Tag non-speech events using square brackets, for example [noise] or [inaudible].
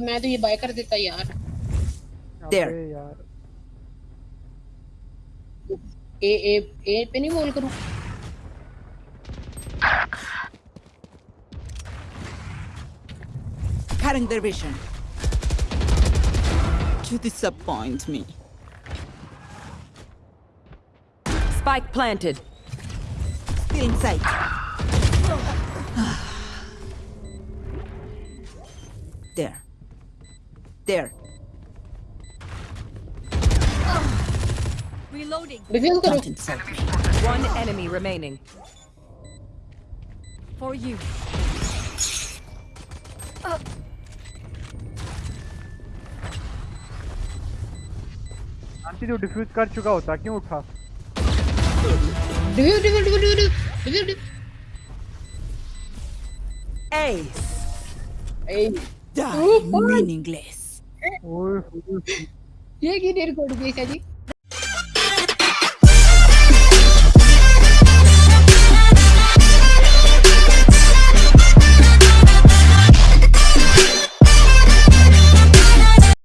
मैं तो ये बाय कर देता यार There. अबे यार ए ए ए पे नहीं बोल करूं Cutting their vision. You disappoint me. Spike planted. Still in sight. [sighs] there. There. Reloading. Diffuse करो Don't insult me. One enemy remaining. For you. Aunty जो डिफ्यूज कर चुका होता क्यों उठा diffuse diffuse diffuse diffuse Ace. ए Die Oh, boy. meaningless. ये की डेढ़ करोड़ रुपये जी?